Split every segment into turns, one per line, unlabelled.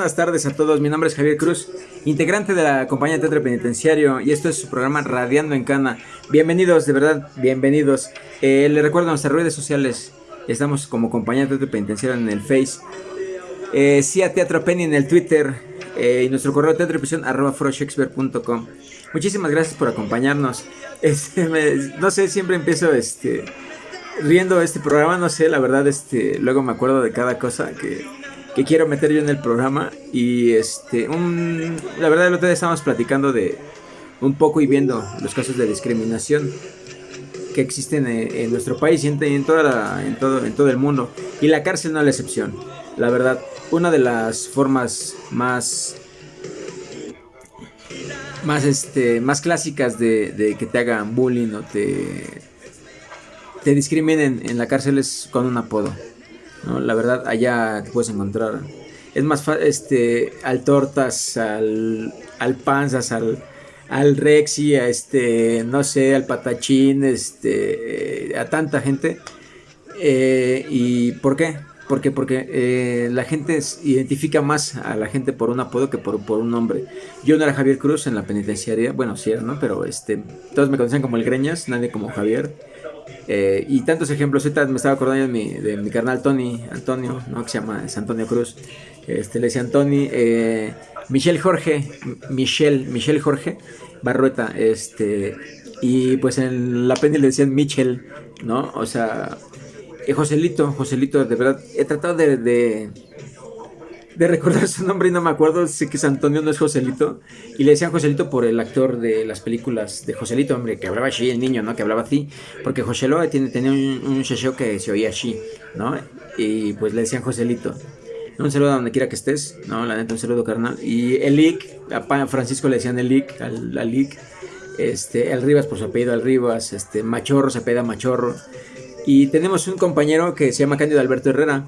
buenas tardes a todos. Mi nombre es Javier Cruz, integrante de la compañía teatro penitenciario y esto es su programa Radiando en Cana. Bienvenidos, de verdad, bienvenidos. Eh, les recuerdo nuestras redes sociales. Estamos como compañía teatro penitenciario en el Face. Eh, sí a Teatro Penny en el Twitter eh, y nuestro correo teatroprisión arroba Muchísimas gracias por acompañarnos. Este, no sé, siempre empiezo este riendo este programa, no sé, la verdad, este, luego me acuerdo de cada cosa que, que quiero meter yo en el programa. Y este, la verdad, el otro día estábamos platicando de un poco y viendo los casos de discriminación que existen en, nuestro país y en, toda en, todo, en todo el mundo. Y la cárcel no es la excepción. La verdad, una de las formas más más este más clásicas de, de que te hagan bullying o te te discriminen en la cárcel es con un apodo. ¿No? La verdad, allá puedes encontrar. Es más fácil, este, al tortas, al, al panzas, al, al Rexy, a este, no sé, al patachín, este, a tanta gente. Eh, ¿Y por qué? Porque, porque eh, la gente identifica más a la gente por un apodo que por, por, un nombre. Yo no era Javier Cruz en la penitenciaria, bueno, sí era, ¿no? Pero este, todos me conocían como el Greñas, nadie como Javier. Eh, y tantos ejemplos, ahorita me estaba acordando de mi, de mi carnal Tony, Antonio, ¿no? que se llama es Antonio Cruz. Este, le decía Tony, eh, Michelle Jorge, Michelle, Michelle Jorge Barrueta, este, y pues en la pendiente le decían Michelle, ¿no? O sea, eh, Joselito, Joselito, de verdad, he tratado de recordar su nombre y no me acuerdo, sé que es Antonio, no es Joselito. Y le decían Joselito por el actor de las películas de Joselito, hombre, que hablaba así, el niño, ¿no? Que hablaba así. Porque Joselo tenía un, un que se oía así, ¿no? Y pues le decían Joselito. Un saludo a donde quiera que estés, ¿no? La neta, un saludo carnal. Y Elic, a Francisco le decían Elic, al, al Este, el Rivas por su apellido, al Rivas, este, Machorro se apellida Machorro. Y tenemos un compañero que se llama Cándido Alberto Herrera.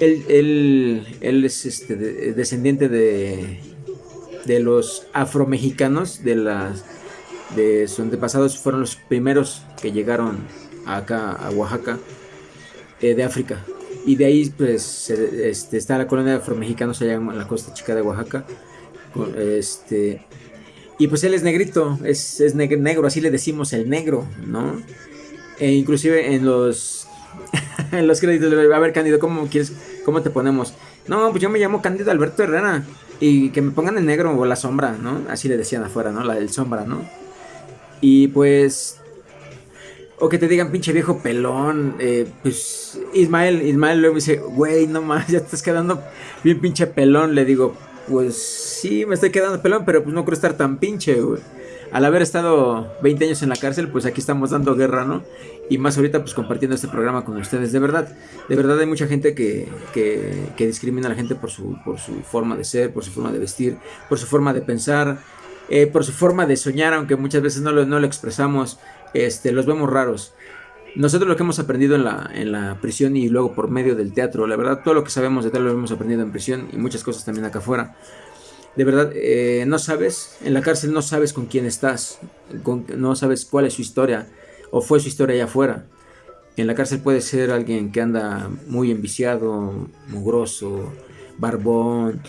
Él, es este, descendiente de, de los afromexicanos, de de sus antepasados fueron los primeros que llegaron acá a Oaxaca eh, de África. Y de ahí pues este, está la colonia de afromexicanos allá en la costa chica de Oaxaca este y pues él es negrito es, es negro así le decimos el negro no e inclusive en los en los créditos a ver Cándido cómo quieres ¿Cómo te ponemos? No, pues yo me llamo Cándido Alberto Herrera. Y que me pongan el negro o la sombra, ¿no? Así le decían afuera, ¿no? La del sombra, ¿no? Y pues. O que te digan pinche viejo pelón. Eh, pues Ismael, Ismael luego dice, güey, no más, ya estás quedando bien pinche pelón. Le digo, pues sí, me estoy quedando pelón, pero pues no creo estar tan pinche, güey al haber estado 20 años en la cárcel, pues aquí estamos dando guerra, ¿no? Y más ahorita, pues compartiendo este programa con ustedes. De verdad, de verdad hay mucha gente que, que, discrimina a la gente por su, por su forma de ser, por su forma de vestir, por su forma de pensar, eh, por su forma de soñar, aunque muchas veces no lo, no lo expresamos, este, los vemos raros. Nosotros lo que hemos aprendido en la, en la prisión y luego por medio del teatro, la verdad, todo lo que sabemos de teatro lo hemos aprendido en prisión y muchas cosas también acá afuera de verdad eh, no sabes, en la cárcel no sabes con quién estás, no sabes cuál es su historia o fue su historia allá afuera. En la cárcel puede ser alguien que anda muy enviciado, mugroso, barbón,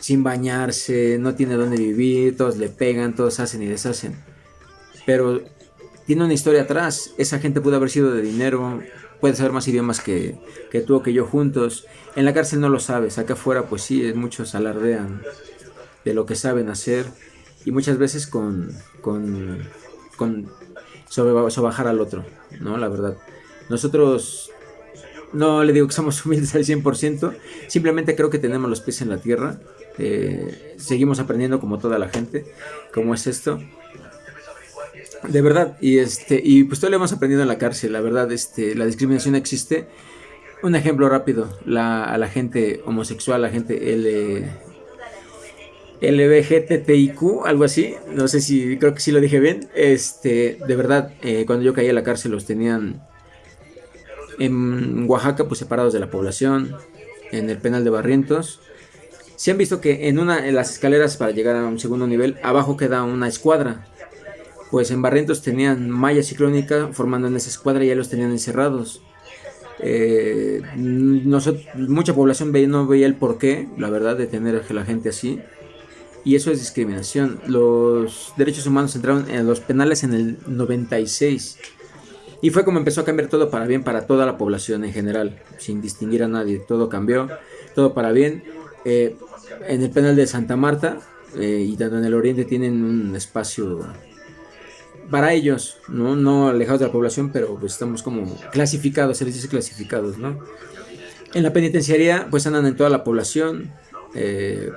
sin bañarse, no tiene dónde vivir, todos le pegan, todos hacen y deshacen. Pero tiene una historia atrás, esa gente pudo haber sido de dinero, puede saber más idiomas que, que tú o que yo juntos. En la cárcel no lo sabes, acá afuera pues sí, muchos alardean de lo que saben hacer y muchas veces con, con, con al otro, ¿no? La verdad. Nosotros no le digo que somos humildes al 100%, simplemente creo que tenemos los pies en la tierra, eh, seguimos aprendiendo como toda la gente, como es esto. De verdad, y este, y pues todo lo hemos aprendido en la cárcel, la verdad, este, la discriminación existe. Un ejemplo rápido, la, a la gente homosexual, la gente L, LBGTTIQ, algo así, no sé si, creo que sí lo dije bien, este, de verdad, eh, cuando yo caí a la cárcel los tenían en Oaxaca, pues separados de la población, en el penal de Barrientos. Se han visto que en una en las escaleras para llegar a un segundo nivel, abajo queda una escuadra. Pues en Barrientos tenían malla ciclónica formando en esa escuadra y ya los tenían encerrados. Eh, mucha población no veía el porqué, la verdad, de tener a la gente así. Y eso es discriminación. Los derechos humanos entraron en los penales en el 96. Y fue como empezó a cambiar todo para bien para toda la población en general, sin distinguir a nadie. Todo cambió, todo para bien. Eh, en el penal de Santa Marta eh, y tanto en el oriente tienen un espacio para ellos, ¿no? No alejados de la población, pero pues estamos como clasificados, se les dice clasificados, ¿no? En la penitenciaría, pues andan en toda la población, eh,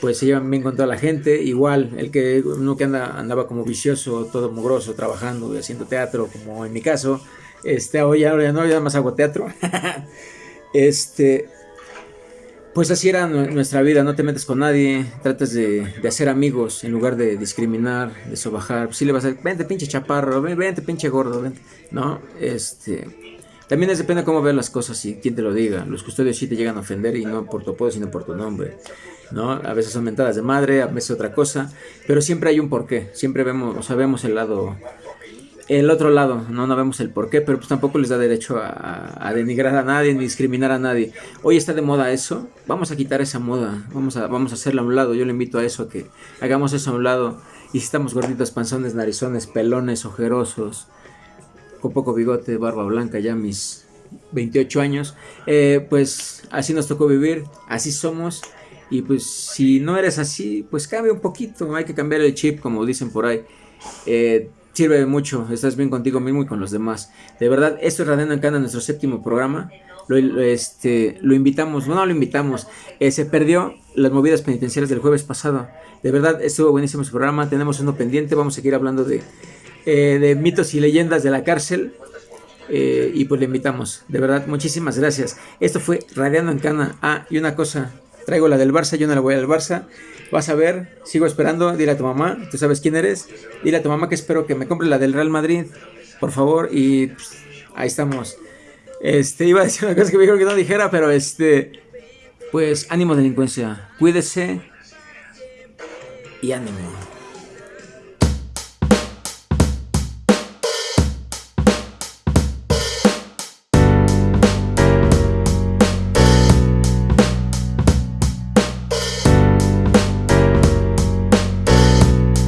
pues se llevan bien con toda la gente, igual, el que uno que anda, andaba como vicioso, todo mugroso, trabajando haciendo teatro, como en mi caso, este, hoy ahora ya no, ya más hago teatro, este, pues así era nuestra vida, no te metes con nadie, tratas de, hacer amigos en lugar de discriminar, de sobajar. Pues sí le vas a decir, vente pinche chaparro, vente pinche gordo, vente. No, este. También es depende de cómo veas las cosas y quién te lo diga. Los custodios sí te llegan a ofender y no por tu apodo, sino por tu nombre. ¿no? A veces son mentadas de madre, a veces otra cosa, pero siempre hay un porqué. Siempre vemos, o sabemos el lado el otro lado, no, no vemos el por qué, pero pues tampoco les da derecho a, denigrar a nadie ni discriminar a nadie. Hoy está de moda eso, vamos a quitar esa moda, vamos a, vamos a hacerla a un lado. Yo le invito a eso, a que hagamos eso a un lado. Y si estamos gorditos, panzones, narizones, pelones, ojerosos, con poco bigote, barba blanca, ya mis 28 años, eh, pues así nos tocó vivir, así somos. Y pues si no eres así, pues cambia un poquito, hay que cambiar el chip, como dicen por ahí. Eh, sirve mucho, estás bien contigo mismo y con los demás. De verdad, esto es Radiando en Cana, nuestro séptimo programa. Lo, este, lo invitamos, no, lo invitamos, eh, se perdió las movidas penitenciarias del jueves pasado. De verdad, estuvo buenísimo ese programa, tenemos uno pendiente, vamos a seguir hablando de, eh, de mitos y leyendas de la cárcel. Eh, y pues le invitamos, de verdad, muchísimas gracias. Esto fue Radiando en Cana. Ah, y una cosa, traigo la del Barça, yo no la voy al Barça. Vas a ver, sigo esperando, dile a tu mamá, tú sabes quién eres, dile a tu mamá que espero que me compre la del Real Madrid, por favor, y pues, ahí estamos. Este, iba a decir una cosa que me dijeron que no dijera, pero este, pues ánimo delincuencia, cuídese y ánimo.